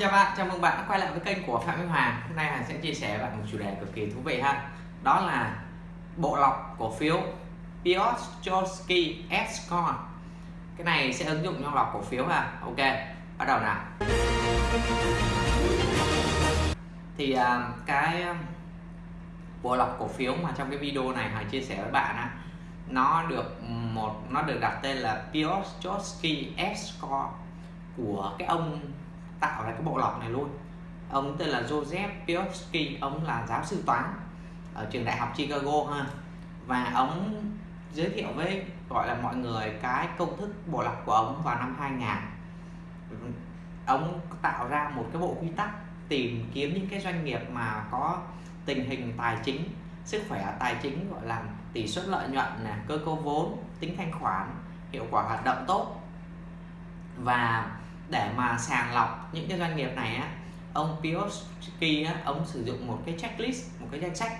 chào bạn, chào mừng bạn đã quay lại với kênh của Phạm Minh Hoàng Hôm nay Hoàng sẽ chia sẻ với bạn một chủ đề cực kỳ thú vị ha. Đó là bộ lọc cổ phiếu Piotrowski S-Core Cái này sẽ ứng dụng trong lọc cổ phiếu ha. Ok, bắt đầu nào. Thì à, cái à, bộ lọc cổ phiếu mà trong cái video này Hoàng chia sẻ với bạn á nó được một nó được đặt tên là Piotrowski S-Core của cái ông tạo ra cái bộ lọc này luôn. Ông tên là Joseph Piotrowski, ông là giáo sư toán ở trường đại học Chicago ha. Và ông giới thiệu với gọi là mọi người cái công thức bộ lọc của ông vào năm 2000 ông tạo ra một cái bộ quy tắc tìm kiếm những cái doanh nghiệp mà có tình hình tài chính sức khỏe tài chính gọi là tỷ suất lợi nhuận nè cơ cấu vốn tính thanh khoản hiệu quả hoạt động tốt. Và để mà sàng lọc những cái doanh nghiệp này á ông Piotski á, ông sử dụng một cái checklist một cái danh sách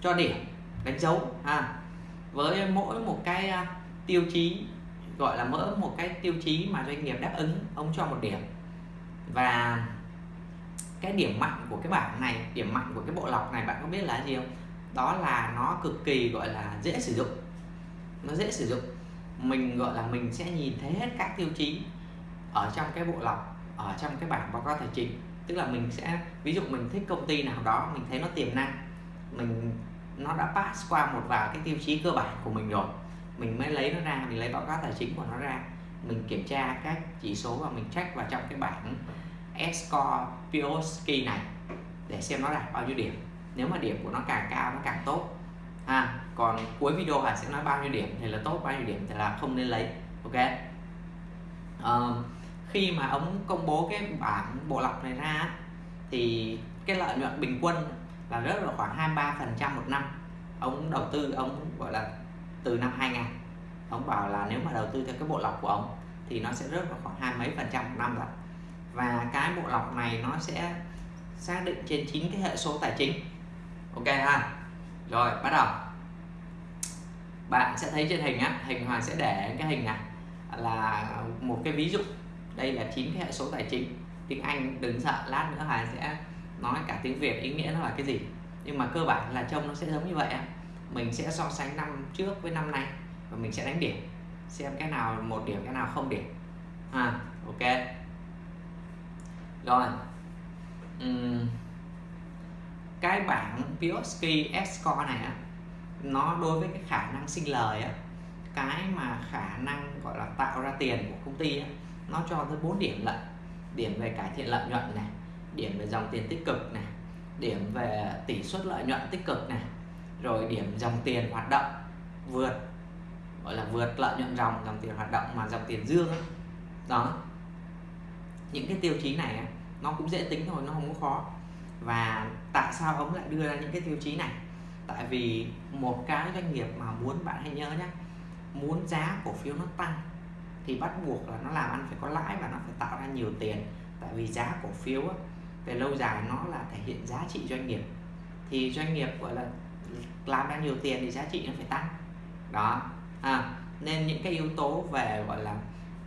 cho điểm đánh dấu à, với mỗi một cái à, tiêu chí gọi là mỡ một cái tiêu chí mà doanh nghiệp đáp ứng ông cho một điểm. Và cái điểm mạnh của cái bảng này điểm mạnh của cái bộ lọc này bạn có biết là gì không? Đó là nó cực kỳ gọi là dễ sử dụng. Nó dễ sử dụng. Mình gọi là mình sẽ nhìn thấy hết các tiêu chí ở trong cái bộ lọc ở trong cái bảng báo cáo tài chính. Tức là mình sẽ ví dụ mình thích công ty nào đó mình thấy nó tiềm năng mình nó đã pass qua một vài cái tiêu chí cơ bản của mình rồi mình mới lấy nó ra mình lấy báo cáo tài chính của nó ra mình kiểm tra các chỉ số và mình check vào trong cái bảng score Pioski này để xem nó đạt bao nhiêu điểm. Nếu mà điểm của nó càng cao nó càng tốt. Ha còn cuối video Hà sẽ nói bao nhiêu điểm thì là tốt bao nhiêu điểm thì là không nên lấy ok? Um, khi mà ông công bố cái bảng bộ lọc này ra thì cái lợi nhuận bình quân là rất là khoảng 23 phần trăm một năm. Ông đầu tư, ông gọi là từ năm 2000 ông bảo là nếu mà đầu tư theo cái bộ lọc của ông thì nó sẽ rớt vào khoảng hai mấy phần trăm một năm rồi. Và cái bộ lọc này nó sẽ xác định trên chín cái hệ số tài chính. Ok ha? Rồi, bắt đầu. Bạn sẽ thấy trên hình á, hình hoàng sẽ để cái hình này là một cái ví dụ đây là chín cái hệ số tài chính. Tiếng Anh đừng sợ, lát nữa Hà sẽ nói cả tiếng Việt, ý nghĩa nó là cái gì. Nhưng mà cơ bản là trông nó sẽ giống như vậy mình sẽ so sánh năm trước với năm nay và mình sẽ đánh điểm. Xem cái nào một điểm, cái nào không điểm. À ok. Rồi. Uhm. cái bảng Pioski score này á, nó đối với cái khả năng sinh lời á, cái mà khả năng, gọi là, tạo ra tiền của công ty á nó cho tới 4 điểm lận. Điểm về cải thiện lợi nhuận này, điểm về dòng tiền tích cực này, điểm về tỷ suất lợi nhuận tích cực này, rồi điểm dòng tiền hoạt động vượt, gọi là vượt lợi nhuận dòng dòng tiền hoạt động mà dòng tiền dương ấy. đó. Những cái tiêu chí này nó cũng dễ tính thôi, nó không có khó. Và tại sao ông lại đưa ra những cái tiêu chí này? Tại vì một cái doanh nghiệp mà muốn, bạn hãy nhớ nhé muốn giá cổ phiếu nó tăng thì bắt buộc là nó làm ăn phải có lãi và nó phải tạo ra nhiều tiền. Tại vì giá cổ phiếu á, về lâu dài nó là thể hiện giá trị doanh nghiệp. Thì doanh nghiệp gọi là làm ra nhiều tiền thì giá trị nó phải tăng. Đó. À, nên những cái yếu tố về gọi là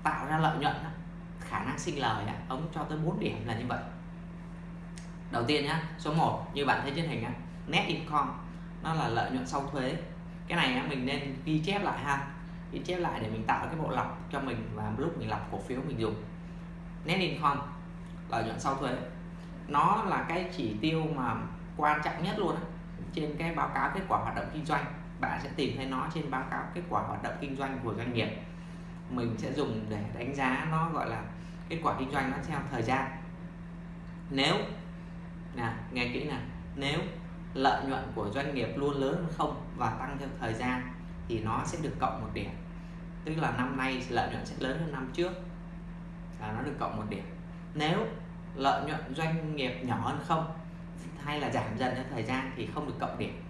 tạo ra lợi nhuận khả năng sinh lời ông cho tới 4 điểm là như vậy. Đầu tiên nhá số 1 như bạn thấy trên hình á net income nó là lợi nhuận sau thuế. Cái này á mình nên ghi chép lại ha ghi chép lại để mình tạo cái bộ lọc cho mình và lúc mình lọc cổ phiếu mình dùng. Net income lợi nhuận sau thuế. Nó là cái chỉ tiêu mà quan trọng nhất luôn trên cái báo cáo kết quả hoạt động kinh doanh, bạn sẽ tìm thấy nó trên báo cáo kết quả hoạt động kinh doanh của doanh nghiệp. Mình sẽ dùng để đánh giá nó gọi là kết quả kinh doanh nó theo thời gian. Nếu, nè, nghe kỹ nè, nếu lợi nhuận của doanh nghiệp luôn lớn hơn không và tăng theo thời gian thì nó sẽ được cộng một điểm tức là năm nay lợi nhuận sẽ lớn hơn năm trước. Là nó được cộng một điểm. Nếu lợi nhuận doanh nghiệp nhỏ hơn không hay là giảm dần theo thời gian thì không được cộng điểm.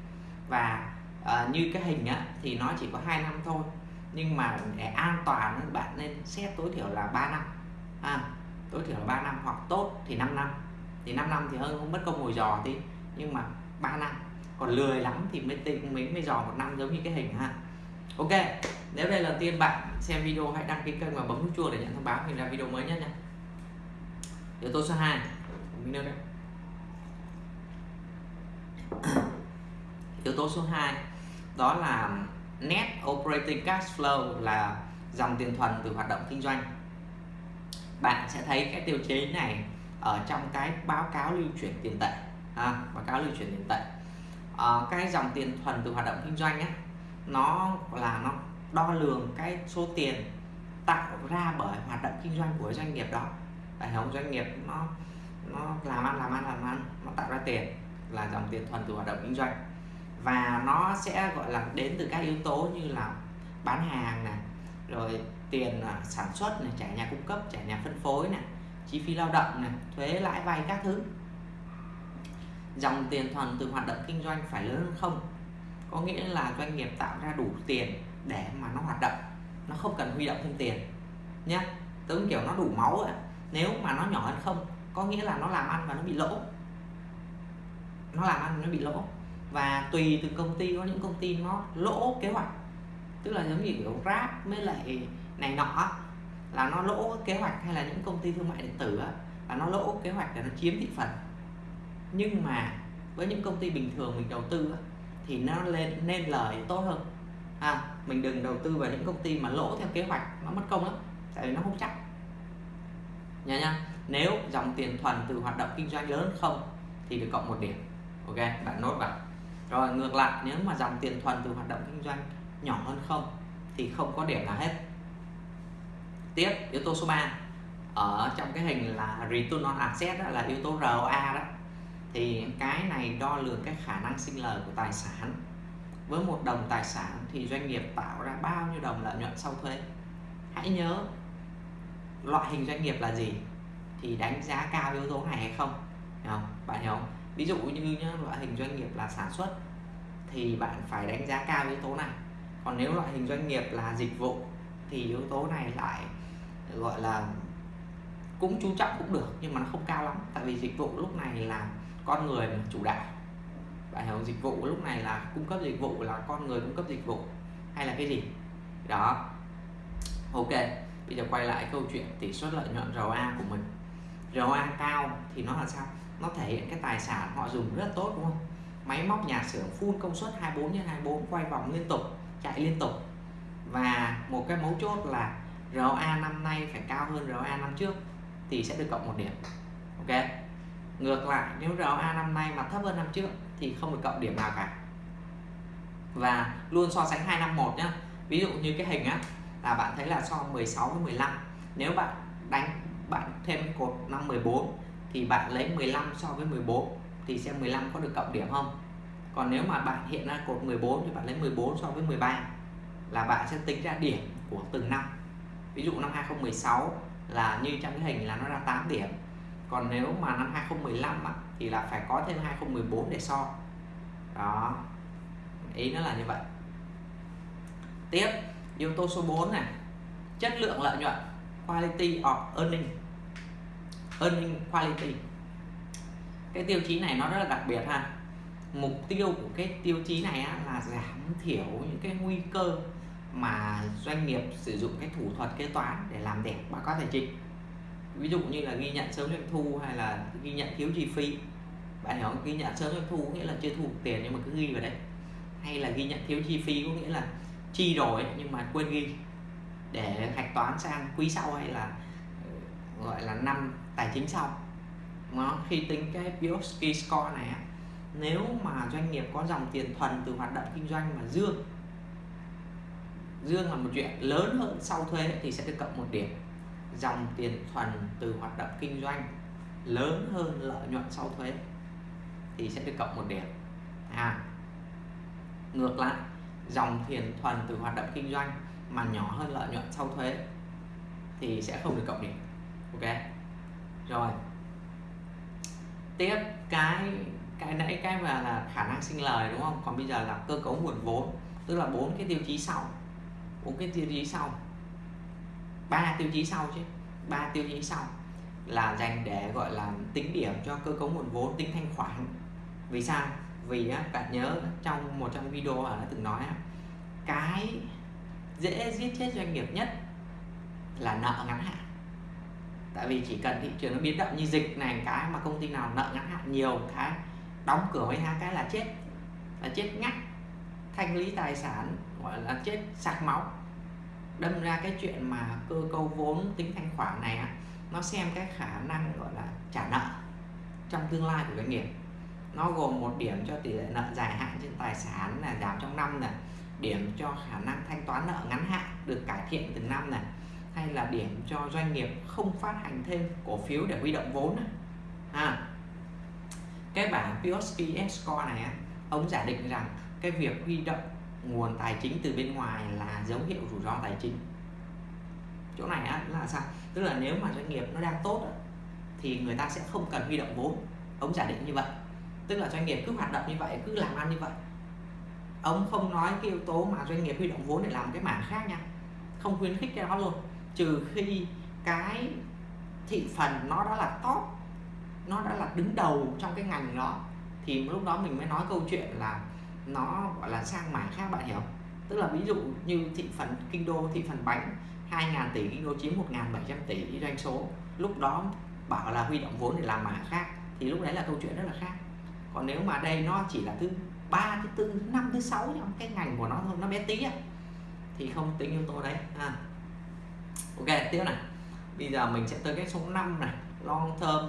Và à, như cái hình á, thì nó chỉ có 2 năm thôi. Nhưng mà để an toàn bạn nên xét tối thiểu là 3 năm. À, tối thiểu là 3 năm hoặc tốt thì 5 năm. Thì 5 năm thì hơn không mất công ngồi dò tí nhưng mà 3 năm. Còn lười lắm thì mới tính mới mới dò một năm giống như cái hình ha. Ok nếu đây là tiên bạn xem video hãy đăng ký kênh và bấm nút chuông để nhận thông báo khi ra video mới nhất nha. Yếu tố số 2 mình đấy yếu tố số 2 đó là net operating cash flow là dòng tiền thuần từ hoạt động kinh doanh. Bạn sẽ thấy cái tiêu chí này ở trong cái báo cáo lưu chuyển tiền tệ à, báo cáo lưu chuyển tiền tệ. À, cái dòng tiền thuần từ hoạt động kinh doanh á nó là nó đo lường cái số tiền tạo ra bởi hoạt động kinh doanh của doanh nghiệp đó. Hệ thống doanh nghiệp nó nó làm ăn làm ăn làm ăn, nó tạo ra tiền là dòng tiền thuần từ hoạt động kinh doanh. Và nó sẽ, gọi là, đến từ các yếu tố như là bán hàng này, rồi tiền à, sản xuất này, trả nhà cung cấp, trả nhà phân phối này, chi phí lao động này, thuế lãi vay các thứ. Dòng tiền thuần từ hoạt động kinh doanh phải lớn hơn không? Có nghĩa là doanh nghiệp tạo ra đủ tiền để mà nó hoạt động, nó không cần huy động thêm tiền nhé giống kiểu nó đủ máu ấy. nếu mà nó nhỏ hơn không, có nghĩa là nó làm ăn và nó bị lỗ. Nó làm ăn nó bị lỗ. Và tùy từ công ty, có những công ty nó lỗ kế hoạch. Tức là giống như kiểu Grab mới lại này nọ là nó lỗ kế hoạch, hay là những công ty thương mại điện tử là nó lỗ kế hoạch để nó chiếm thị phần. Nhưng mà với những công ty bình thường mình đầu tư thì nó lên, nên lời tốt hơn à, mình đừng đầu tư vào những công ty mà lỗ theo kế hoạch nó mất công lắm tại vì nó không chắc. Nha nha nếu dòng tiền thuần từ hoạt động kinh doanh lớn không thì được cộng một điểm ok? Bạn nốt vào. Rồi ngược lại nếu mà dòng tiền thuần từ hoạt động kinh doanh nhỏ hơn không thì không có điểm nào hết. Tiếp yếu tố số 3 ở trong cái hình là return on asset đó là yếu tố ROA đó thì cái này đo lường cái khả năng sinh lời của tài sản với một đồng tài sản thì doanh nghiệp tạo ra bao nhiêu đồng lợi nhuận sau thuế? Hãy nhớ loại hình doanh nghiệp là gì? Thì đánh giá cao yếu tố này hay không? Hiểu không? bạn hiểu không? Ví dụ như nhá, loại hình doanh nghiệp là sản xuất thì bạn phải đánh giá cao yếu tố này. Còn nếu loại hình doanh nghiệp là dịch vụ thì yếu tố này lại gọi là cũng chú trọng cũng được nhưng mà nó không cao lắm. Tại vì dịch vụ lúc này là con người chủ đạo bạn hiểu dịch vụ lúc này là cung cấp dịch vụ là con người cung cấp dịch vụ hay là cái gì? Đó. Ok, bây giờ quay lại câu chuyện tỷ suất lợi nhuận ROA của mình. ROA cao thì nó là sao? Nó thể hiện cái tài sản họ dùng rất tốt, đúng không? Máy móc nhà xưởng full công suất 24 x 24 quay vòng liên tục, chạy liên tục. Và một cái mấu chốt là ROA năm nay phải cao hơn ROA năm trước thì sẽ được cộng một điểm. Ok. Ngược lại, nếu ROA năm nay mà thấp hơn năm trước thì không được cộng điểm nào cả. Và luôn so sánh hai năm một nhá. Ví dụ như cái hình á là bạn thấy là so 16 với 15 nếu bạn đánh bạn thêm cột năm 14 thì bạn lấy 15 so với 14 thì xem 15 có được cộng điểm không. Còn nếu mà bạn hiện ra cột 14 thì bạn lấy 14 so với 13 là bạn sẽ tính ra điểm của từng năm. Ví dụ năm 2016 là như trong cái hình là nó ra 8 điểm. Còn nếu mà năm 2015 á, thì là phải có thêm 2014 để so. Đó. Ý nó là như vậy. Tiếp yếu tố số 4 này. Chất lượng lợi nhuận quality of earning. Earning quality. Cái tiêu chí này nó rất là đặc biệt ha. Mục tiêu của cái tiêu chí này á, là giảm thiểu những cái nguy cơ mà doanh nghiệp sử dụng cái thủ thuật kế toán để làm đẹp. Báo cáo tài chính ví dụ như là ghi nhận sớm doanh thu hay là ghi nhận thiếu chi phí bạn hiểu ghi nhận sớm doanh thu, có nghĩa là chưa thu tiền nhưng mà cứ ghi vào đấy. Hay là ghi nhận thiếu chi phí, có nghĩa là chi rồi nhưng mà quên ghi. Để hạch toán sang quý sau hay là ờ, gọi là năm tài chính sau. Nó khi tính cái Biosky score này nếu mà doanh nghiệp có dòng tiền thuần từ hoạt động kinh doanh mà dương dương là một chuyện lớn hơn sau thuế thì sẽ được cộng một điểm. Dòng tiền thuần từ hoạt động kinh doanh lớn hơn lợi nhuận sau thuế thì sẽ được cộng một điểm. À ngược lại, dòng tiền thuần từ hoạt động kinh doanh mà nhỏ hơn lợi nhuận sau thuế thì sẽ không được cộng điểm. Ok? Rồi. Tiếp cái cái nãy cái mà là khả năng sinh lời đúng không? Còn bây giờ là cơ cấu nguồn vốn, tức là bốn cái tiêu chí sau, bốn cái tiêu chí sau. Ba tiêu chí sau chứ, ba tiêu chí sau là dành để gọi là tính điểm cho cơ cấu nguồn vốn, tính thanh khoản vì sao? Vì á, bạn nhớ trong một trong video ở đã từng nói á, cái dễ giết chết doanh nghiệp nhất là nợ ngắn hạn. Tại vì chỉ cần thị trường nó biến động như dịch này cái mà công ty nào nợ ngắn hạn nhiều cái đóng cửa mấy tháng cái là chết. Là chết ngắt thanh lý tài sản gọi là chết sạc máu. Đâm ra cái chuyện mà cơ cấu vốn tính thanh khoản này á nó xem cái khả năng gọi là trả nợ trong tương lai của doanh nghiệp nó gồm một điểm cho tỷ lệ nợ dài hạn trên tài sản là giảm trong năm này điểm cho khả năng thanh toán nợ ngắn hạn được cải thiện từng năm này hay là điểm cho doanh nghiệp không phát hành thêm cổ phiếu để huy động vốn này. À, cái bảng POSP score này ông giả định rằng cái việc huy động nguồn tài chính từ bên ngoài là dấu hiệu rủi ro tài chính. Chỗ này á, là sao? Tức là nếu mà doanh nghiệp nó đang tốt thì người ta sẽ không cần huy động vốn. Ông giả định như vậy tức là doanh nghiệp cứ hoạt động như vậy, cứ làm ăn như vậy. Ông không nói cái yếu tố mà doanh nghiệp huy động vốn để làm cái mảng khác nha. Không khuyến khích cái đó luôn. Trừ khi cái thị phần nó đã là top, nó đã là đứng đầu trong cái ngành đó, thì lúc đó mình mới nói câu chuyện là nó, gọi là, sang mảng khác bạn hiểu tức là ví dụ như thị phần kinh đô, thị phần bánh 2.000 tỷ kinh đô chiếm 1.700 tỷ doanh số. Lúc đó bảo là huy động vốn để làm mảng khác, thì lúc đấy là câu chuyện rất là khác còn nếu mà đây nó chỉ là thứ ba thứ tư thứ năm thứ sáu trong cái ngành của nó thôi nó bé tí á thì không tính yếu tố đấy. À. ok tiếp này. Bây giờ mình sẽ tới cái số 5 này long term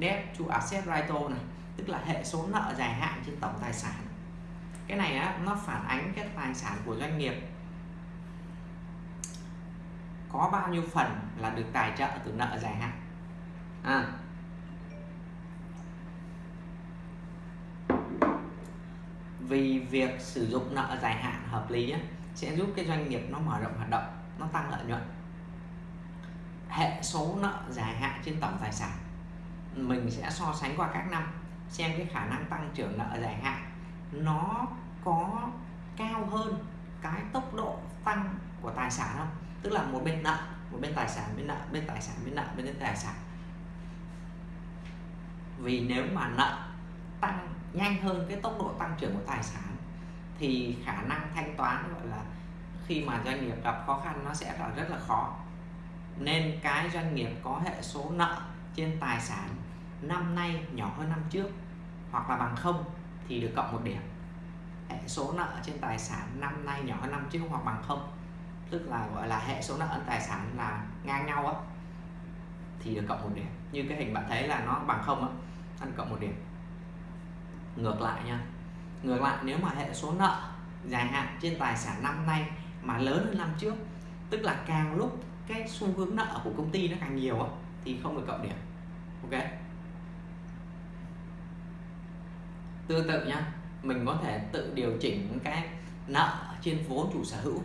debt to asset ratio này tức là hệ số nợ dài hạn trên tổng tài sản. Cái này á, nó phản ánh cái tài sản của doanh nghiệp. Có bao nhiêu phần là được tài trợ từ nợ dài hạn? À, vì việc sử dụng nợ dài hạn hợp lý á, sẽ giúp cái doanh nghiệp nó mở rộng hoạt động nó tăng lợi nhuận. Hệ số nợ dài hạn trên tổng tài sản mình sẽ so sánh qua các năm xem cái khả năng tăng trưởng nợ dài hạn nó có cao hơn cái tốc độ tăng của tài sản không? Tức là một bên nợ một bên tài sản bên nợ bên tài sản bên nợ bên tài sản. Vì nếu mà nợ nhanh hơn cái tốc độ tăng trưởng của tài sản, thì khả năng thanh toán, gọi là, khi mà doanh nghiệp gặp khó khăn nó sẽ là rất là khó. Nên cái doanh nghiệp có hệ số nợ trên tài sản năm nay nhỏ hơn năm trước hoặc là bằng không thì được cộng một điểm. Hệ số nợ trên tài sản năm nay nhỏ hơn năm trước hoặc bằng không, tức là, gọi là, hệ số nợ trên tài sản là ngang nhau á, thì được cộng một điểm. Như cái hình bạn thấy là nó bằng không á ăn cộng một điểm ngược lại nha. Ngược lại, nếu mà hệ số nợ dài hạn trên tài sản năm nay mà lớn hơn năm trước, tức là càng lúc cái xu hướng nợ của công ty nó càng nhiều á, thì không được cộng điểm. Ok? Tương tự nhá, mình có thể tự điều chỉnh cái nợ trên vốn chủ sở hữu.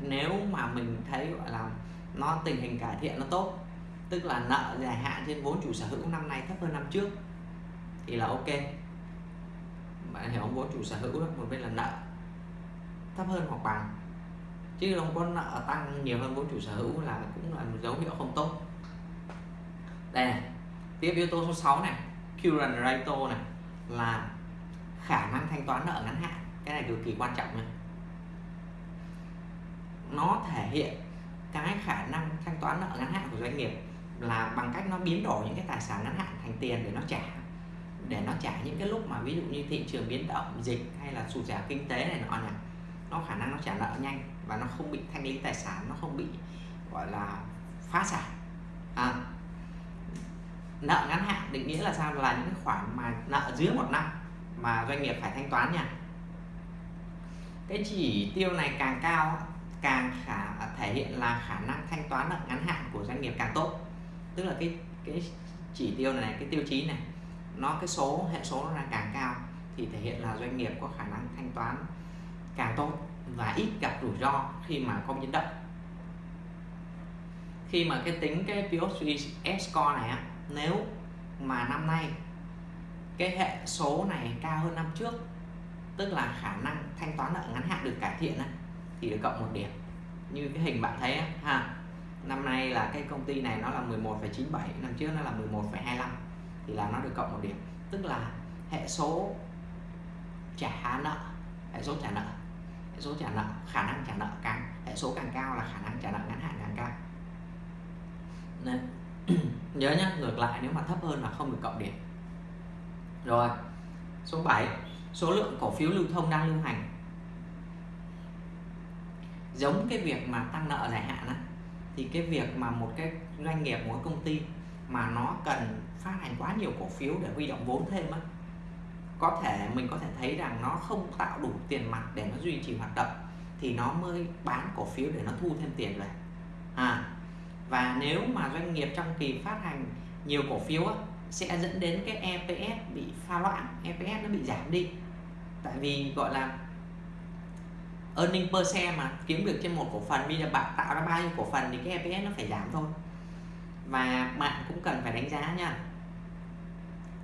Nếu mà mình thấy, gọi là, nó, tình hình cải thiện nó tốt, tức là nợ dài hạn trên vốn chủ sở hữu năm nay thấp hơn năm trước thì là ok. Bạn hiểu không vốn chủ sở hữu đó, một bên là nợ. Thấp hơn hoặc bằng. Chứ không có nợ tăng nhiều hơn vốn chủ sở hữu là cũng là một dấu hiệu không tốt. Đây này tiếp yếu tố số 6 này current ratio này là khả năng thanh toán nợ ngắn hạn. Cái này cực kỳ quan trọng này nó thể hiện cái khả năng thanh toán nợ ngắn hạn của doanh nghiệp là bằng cách nó biến đổi những cái tài sản ngắn hạn thành tiền để nó trả để nó trả những cái lúc mà ví dụ như thị trường biến động dịch hay là sụt giảm kinh tế này nọ này nó khả năng nó trả nợ nhanh và nó không bị thanh lý tài sản nó không bị gọi là phá sản. À, nợ ngắn hạn định nghĩa là sao? Là những khoản mà nợ dưới một năm mà doanh nghiệp phải thanh toán nha. Cái chỉ tiêu này càng cao càng khả thể hiện là khả năng thanh toán nợ ngắn hạn của doanh nghiệp càng tốt. Tức là cái cái chỉ tiêu này cái tiêu chí này nó cái số hệ số nó là càng cao thì thể hiện là doanh nghiệp có khả năng thanh toán càng tốt và ít gặp rủi ro khi mà có biến động. Khi mà cái tính cái POS score này á nếu mà năm nay cái hệ số này cao hơn năm trước tức là khả năng thanh toán nợ ngắn hạn được cải thiện á, thì được cộng một điểm. Như cái hình bạn thấy á, ha năm nay là cái công ty này nó là 11,97 năm trước nó là 11,25 thì là nó được cộng một điểm. Tức là hệ số trả nợ, hệ số trả nợ, hệ số trả nợ, khả năng trả nợ càng, hệ số càng cao là khả năng trả nợ ngắn hạn càng cao. Nên, nhớ nhé ngược lại nếu mà thấp hơn là không được cộng điểm. Rồi, số 7 số lượng cổ phiếu lưu thông đang lưu hành. Giống cái việc mà tăng nợ dài hạn á, thì cái việc mà một cái doanh nghiệp, một công ty mà nó cần phát hành quá nhiều cổ phiếu để huy động vốn thêm á có thể mình có thể thấy rằng nó không tạo đủ tiền mặt để nó duy trì hoạt động thì nó mới bán cổ phiếu để nó thu thêm tiền về. À và nếu mà doanh nghiệp trong kỳ phát hành nhiều cổ phiếu á, sẽ dẫn đến cái EPS bị pha loãng EPS nó bị giảm đi. Tại vì gọi là earning per share mà kiếm được trên một cổ phần bây giờ bạn tạo ra bao nhiêu cổ phần thì cái EPS nó phải giảm thôi và bạn cũng cần phải đánh giá nha.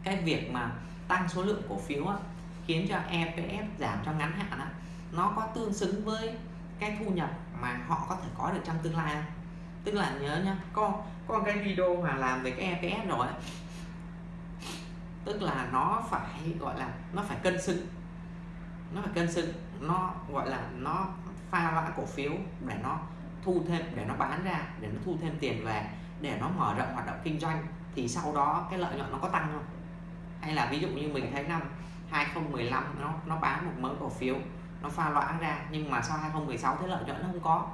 Cái việc mà tăng số lượng cổ phiếu á, khiến cho EPS giảm trong ngắn hạn á, nó có tương xứng với cái thu nhập mà họ có thể có được trong tương lai không? tức là nhớ nhá có có cái video mà làm về cái EPS rồi á, tức là nó phải gọi là nó phải cân xứng. Nó phải cân xứng nó gọi là nó pha loãng cổ phiếu để nó thu thêm để nó bán ra để nó thu thêm tiền về để nó mở rộng hoạt động kinh doanh thì sau đó cái lợi nhuận nó có tăng không? Hay là ví dụ như mình thấy năm 2015 nó nó bán một mớ cổ phiếu, nó pha loãng ra nhưng mà sau 2016 thế lợi nhuận nó không có,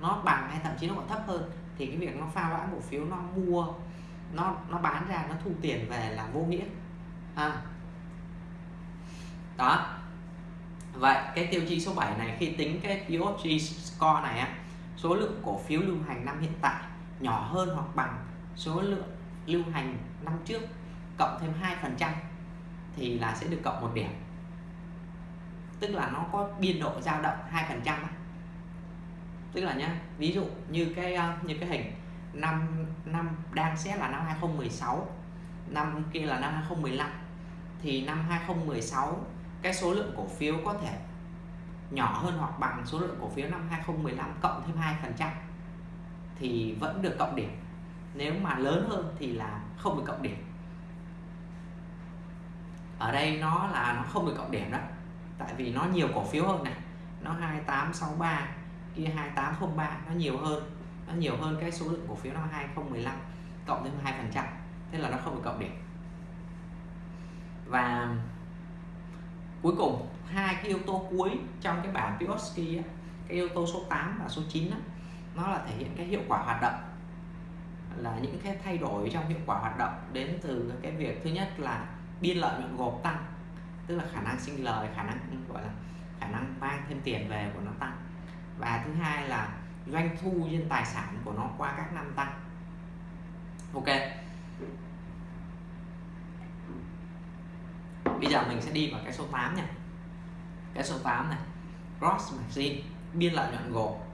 nó bằng hay thậm chí nó còn thấp hơn thì cái việc nó pha loãng cổ phiếu, nó mua, nó nó bán ra, nó thu tiền về là vô nghĩa. À. đó. Vậy cái tiêu chí số 7 này khi tính cái POG score này á, số lượng cổ phiếu lưu hành năm hiện tại nhỏ hơn hoặc bằng số lượng lưu hành năm trước cộng thêm 2% thì là sẽ được cộng một điểm. Tức là nó có biên độ dao động 2% tức là nhá, ví dụ như cái ờ, như cái hình năm năm đang xét là năm 2016 năm kia là năm 2015 thì năm 2016 cái số lượng cổ phiếu có thể nhỏ hơn hoặc bằng số lượng cổ phiếu năm 2015 cộng thêm 2% thì vẫn được cộng điểm. Nếu mà lớn hơn thì là không được cộng điểm. Ở đây nó là nó không được cộng điểm đó. Tại vì nó nhiều cổ phiếu hơn này. Nó 2863 kia 2803 nó nhiều hơn. Nó nhiều hơn cái số lượng cổ phiếu nó 2015 cộng thêm 2 phần trăm. Thế là nó không được cộng điểm. Và cuối cùng hai cái yếu tố cuối trong cái bảng Pioski cái yếu tố số 8 và số 9 đó, nó là thể hiện cái hiệu quả hoạt động. Là những cái thay đổi trong hiệu quả hoạt động đến từ cái việc thứ nhất là biên lợi nhuận gộp tăng, tức là khả năng sinh lời, khả năng, gọi là, khả năng mang thêm tiền về của nó tăng. Và thứ hai là doanh thu trên tài sản của nó qua các năm tăng. Ok. Bây giờ mình sẽ đi vào cái số 8 nha. Cái số 8 này. Gross margin biên lợi nhuận gộp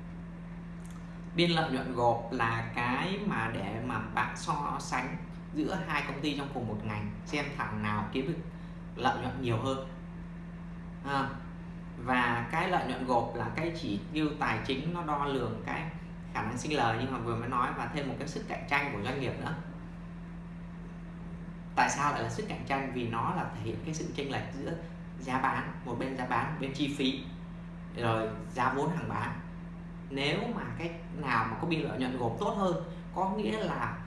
biên lợi nhuận gộp là cái mà để mà bạn so sánh giữa hai công ty trong cùng một ngành xem thằng nào kiếm được lợi nhuận nhiều hơn. À, và cái lợi nhuận gộp là cái chỉ tiêu tài chính nó đo lường cái khả năng sinh lời nhưng mà vừa mới nói và thêm một cái sức cạnh tranh của doanh nghiệp nữa. Tại sao lại là sức cạnh tranh? Vì nó là thể hiện cái sự chênh lệch giữa giá bán một bên giá bán một bên chi phí rồi giá vốn hàng bán nếu mà cái nào mà có biên lợi nhuận gộp tốt hơn có nghĩa là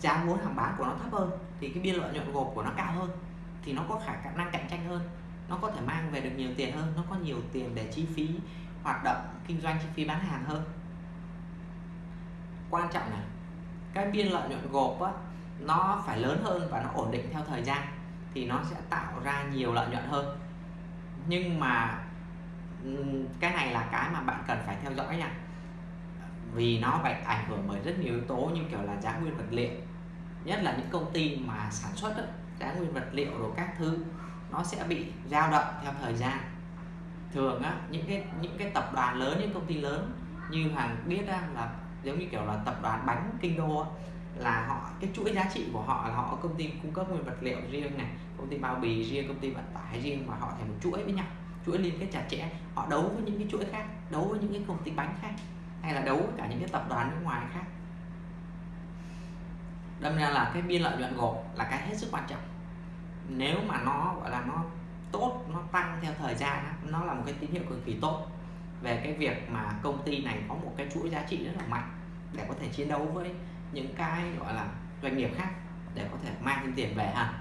giá vốn hàng bán của nó thấp hơn thì cái biên lợi nhuận gộp của nó cao hơn thì nó có khả năng cạnh tranh hơn. Nó có thể mang về được nhiều tiền hơn nó có nhiều tiền để chi phí hoạt động kinh doanh chi phí bán hàng hơn. Quan trọng này, cái biên lợi nhuận gộp á, nó phải lớn hơn và nó ổn định theo thời gian thì nó sẽ tạo ra nhiều lợi nhuận hơn. Nhưng mà cái này là cái mà bạn cần phải theo dõi nha. Vì nó phải ảnh hưởng bởi rất nhiều yếu tố như kiểu là giá nguyên vật liệu. Nhất là những công ty mà sản xuất đó, giá nguyên vật liệu rồi các thứ nó sẽ bị dao động theo thời gian. Thường á những cái những cái tập đoàn lớn những công ty lớn như hoàng biết á, là giống như kiểu là tập đoàn bánh kinh đô á, là họ cái chuỗi giá trị của họ là họ có công ty cung cấp nguyên vật liệu riêng này công ty bao bì riêng công ty vận tải riêng và họ thành một chuỗi với nhau chuỗi liên kết chặt chẽ, họ đấu với những cái chuỗi khác, đấu với những cái công ty bánh khác, hay là đấu với cả những cái tập đoàn nước ngoài khác. Đâm ra là cái biên lợi nhuận gộp là cái hết sức quan trọng. Nếu mà nó, gọi là, nó tốt, nó tăng theo thời gian nó là một cái tín hiệu cực kỳ tốt về cái việc mà công ty này có một cái chuỗi giá trị rất là mạnh để có thể chiến đấu với những cái, gọi là, doanh nghiệp khác để có thể mang thêm tiền về ha.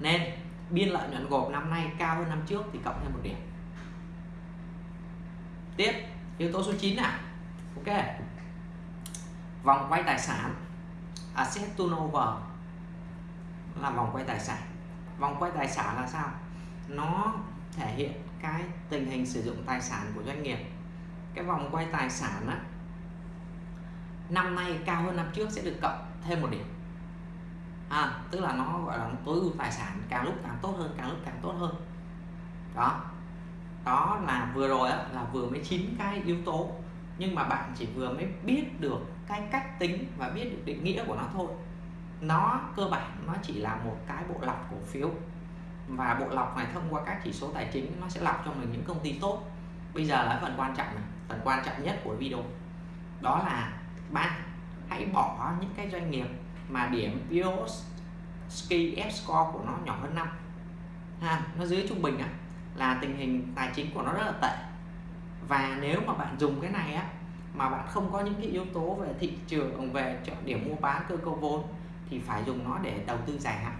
Nên biên lợi nhuận gộp năm nay cao hơn năm trước thì cộng thêm một điểm. Tiếp yếu tố số 9 nào ok. Vòng quay tài sản. Asset turnover là vòng quay tài sản. Vòng quay tài sản là sao? Nó thể hiện cái tình hình sử dụng tài sản của doanh nghiệp. Cái vòng quay tài sản á, năm nay cao hơn năm trước sẽ được cộng thêm một điểm à, tức là nó gọi là tối ưu tài sản càng lúc càng tốt hơn càng lúc càng tốt hơn. Đó. Đó là vừa rồi á, là vừa mới chín cái yếu tố. Nhưng mà bạn chỉ vừa mới biết được cái cách tính và biết được định nghĩa của nó thôi. Nó cơ bản nó chỉ là một cái bộ lọc cổ phiếu. Và bộ lọc này thông qua các chỉ số tài chính nó sẽ lọc cho mình những công ty tốt. Bây giờ là phần quan trọng này phần quan trọng nhất của video. Đó là bạn hãy bỏ những cái doanh nghiệp mà điểm Ski F score của nó nhỏ hơn 5 ha, nó dưới trung bình á, là tình hình tài chính của nó rất là tệ. Và nếu mà bạn dùng cái này á, mà bạn không có những cái yếu tố về thị trường, về chọn điểm mua bán cơ cấu vốn, thì phải dùng nó để đầu tư dài hạn.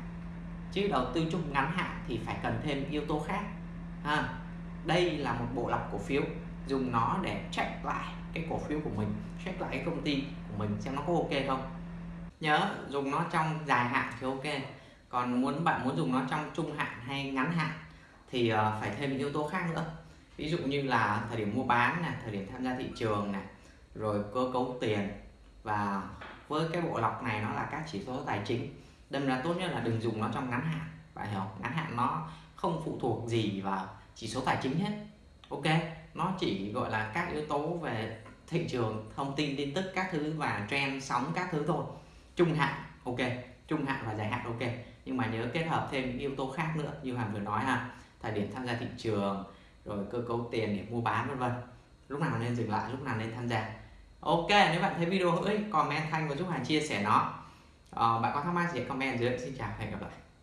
Chứ đầu tư chung ngắn hạn thì phải cần thêm yếu tố khác. Ha, đây là một bộ lọc cổ phiếu. Dùng nó để check lại cái cổ phiếu của mình, check lại cái công ty của mình xem nó có ok không nhớ dùng nó trong dài hạn thì ok. Còn muốn bạn muốn dùng nó trong trung hạn hay ngắn hạn thì uh, phải thêm yếu tố khác nữa. Ví dụ như là thời điểm mua bán này thời điểm tham gia thị trường này rồi cơ cấu tiền. Và với cái bộ lọc này nó là các chỉ số tài chính. Đâm ra tốt nhất là đừng dùng nó trong ngắn hạn. Bạn hiểu ngắn hạn nó không phụ thuộc gì vào chỉ số tài chính hết. Ok? Nó chỉ gọi là các yếu tố về thị trường thông tin tin tức các thứ và trend sóng các thứ thôi trung hạn ok. Trung hạn và dài hạn ok. Nhưng mà nhớ kết hợp thêm những yếu tố khác nữa như hoàng vừa nói ha. Thời điểm tham gia thị trường rồi cơ cấu tiền để mua bán vân vân. Lúc nào nên dừng lại lúc nào nên tham gia. Ok nếu bạn thấy video hữu ích comment thanh và giúp hàng chia sẻ nó. Ờ, bạn có thắc mắc gì comment dưới. Xin chào hẹn gặp lại.